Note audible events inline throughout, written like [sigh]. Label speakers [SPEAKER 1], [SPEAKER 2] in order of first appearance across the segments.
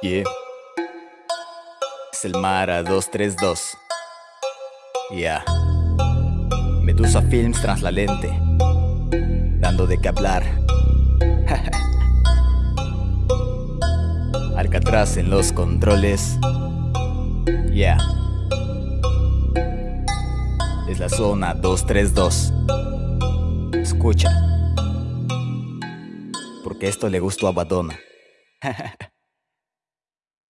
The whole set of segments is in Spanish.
[SPEAKER 1] Yeah. Es el Mara 232. Yeah. Medusa Films tras la lente. Dando de qué hablar. [laughs] Alcatraz en los controles. Yeah. Es la zona 232. Escucha. Porque esto le gustó a Badona. [laughs]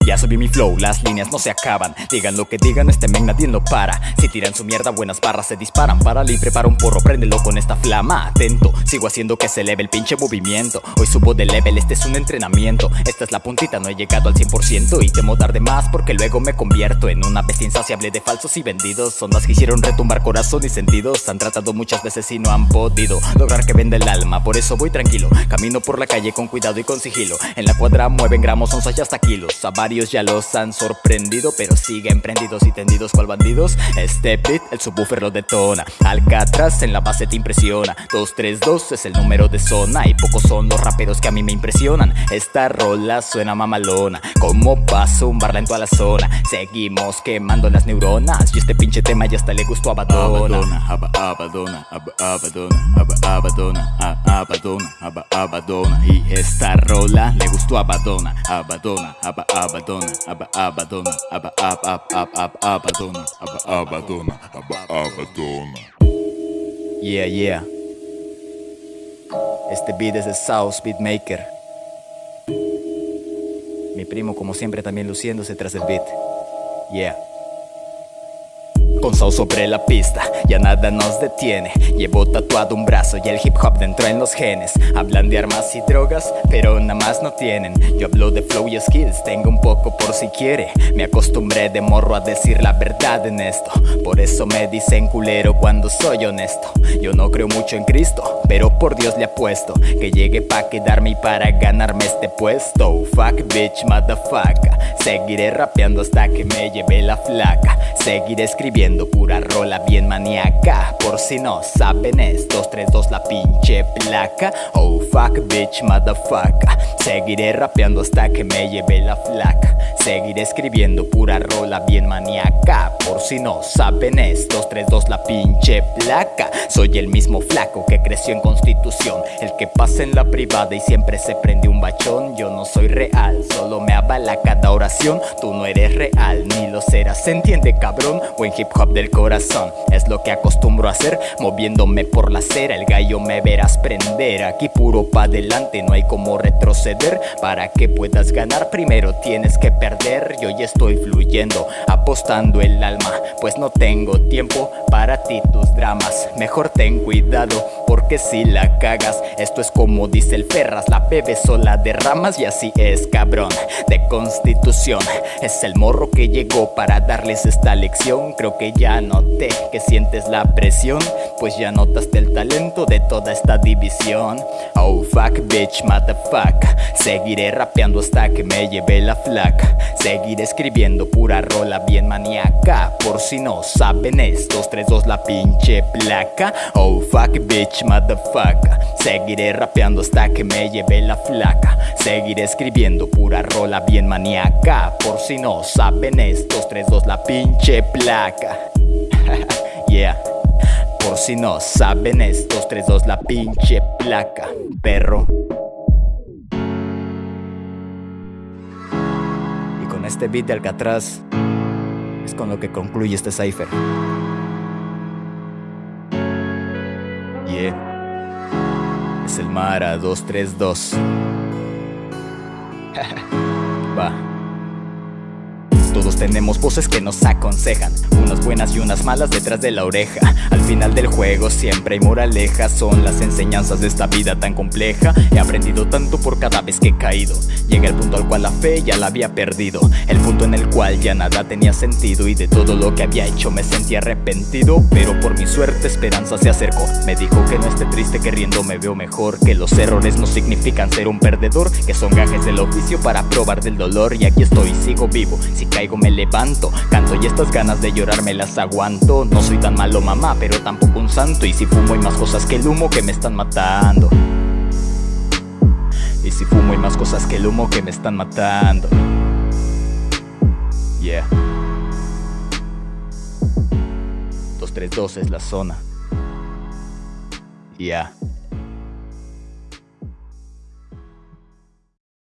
[SPEAKER 1] Ya subí mi flow, las líneas no se acaban. Digan lo que digan, este men nadie lo para. Si tiran su mierda, buenas barras se disparan. Para y prepara un porro, préndelo con esta flama. Atento, sigo haciendo que se eleve el pinche movimiento. Hoy subo de level, este es un entrenamiento. Esta es la puntita, no he llegado al 100% Y temo dar de más porque luego me convierto En una bestia insaciable de falsos y vendidos. Son las que hicieron retumbar corazón y sentidos. Han tratado muchas veces y no han podido Lograr que venda el alma, por eso voy tranquilo Camino por la calle con cuidado y con sigilo. En la cuadra mueven gramos, onzas y hasta kilos. A ya los han sorprendido Pero siguen prendidos y tendidos cual bandidos. Este beat, el subwoofer lo detona. Alcatraz en la base te impresiona. 232 es el número de zona Y pocos son los raperos que a mí me impresionan. Esta rola suena mamalona Como paso un barla en toda la zona. Seguimos quemando las neuronas Y este pinche tema ya hasta le gustó a Badona Abadona, Abadona, Abadona, Abadona, Abadona Y esta rola le gustó a Badona Abadona, Abadona abadona, abadona, abadona, abadona, abadona, abadona. Yeah, yeah. Este beat es de South Beatmaker. Mi primo, como siempre, también luciéndose tras el beat. Yeah. Con Sao sobre la pista, ya nada nos detiene. Llevo tatuado un brazo y el hip hop dentro en los genes. Hablan de armas y drogas, pero nada más no tienen. Yo hablo de flow y skills, tengo un poco por si quiere. Me acostumbré de morro a decir la verdad en esto. Por eso me dicen culero cuando soy honesto. Yo no creo mucho en Cristo, pero por Dios le apuesto. Que llegue pa' quedarme y para ganarme este puesto. Fuck bitch, motherfucker Seguiré rapeando hasta que me lleve la flaca. Seguiré escribiendo pura rola bien maníaca. Por si no saben es 232 la pinche placa. Oh fuck bitch motherfucker. Seguiré rapeando hasta que me lleve la flaca. Seguiré escribiendo pura rola bien maníaca. Por si no saben es 232 la pinche placa. Soy el mismo flaco que creció en Constitución El que pasa en la privada y siempre se prende un bachón. Yo no soy real, solo me avala cada Tú no eres real, ni lo serás, ¿se entiende cabrón? Buen hip del corazón. Es lo que acostumbro a hacer Moviéndome por la acera. El gallo me verás prender. Aquí puro pa' adelante No hay como retroceder. Para que puedas ganar Primero tienes que perder. Yo ya estoy fluyendo Apostando el alma. Pues no tengo tiempo Para ti tus dramas. Mejor ten cuidado Porque si la cagas Esto es como dice el Ferras La bebes sola derramas Y así es cabrón. De constitución Es el morro que llegó para darles esta lección. Creo que ya noté que sientes la presión Pues ya notaste el talento de toda esta división. Oh fuck bitch motherfucker Seguiré rapeando hasta que me lleve la flaca. Seguiré escribiendo pura rola bien maníaca. Por si no saben es 232 la pinche placa. Oh fuck bitch motherfucker Seguiré rapeando hasta que me lleve la flaca. Seguiré escribiendo pura rola bien maníaca Por si no saben es 232 la pinche placa [laughs] yeah. Por si no saben estos 3-2 la pinche placa, perro. Y con este beat de Alcatraz es con lo que concluye este cipher. Yeah. Es el Mara 232. [laughs] Va. Tenemos voces que nos aconsejan. Unas buenas y unas malas detrás de la oreja. Al final del juego siempre hay moralejas Son las enseñanzas de esta vida tan compleja. He aprendido tanto por cada vez que he caído. Llega el punto al cual la fe ya la había perdido. El punto en el cual ya nada tenía sentido Y de todo lo que había hecho me sentí arrepentido. Pero por mi suerte esperanza se acercó. Me dijo que no esté triste que riendo me veo mejor Que los errores no significan ser un perdedor Que son gajes del oficio para probar del dolor. Y aquí estoy, sigo vivo. Si caigo me me levanto. Canto y estas ganas de llorar me las aguanto. No soy tan malo mamá, pero tampoco un santo. Y si fumo hay más cosas que el humo que me están matando. Y si fumo hay más cosas que el humo que me están matando. Yeah. 232 es la zona. Yeah.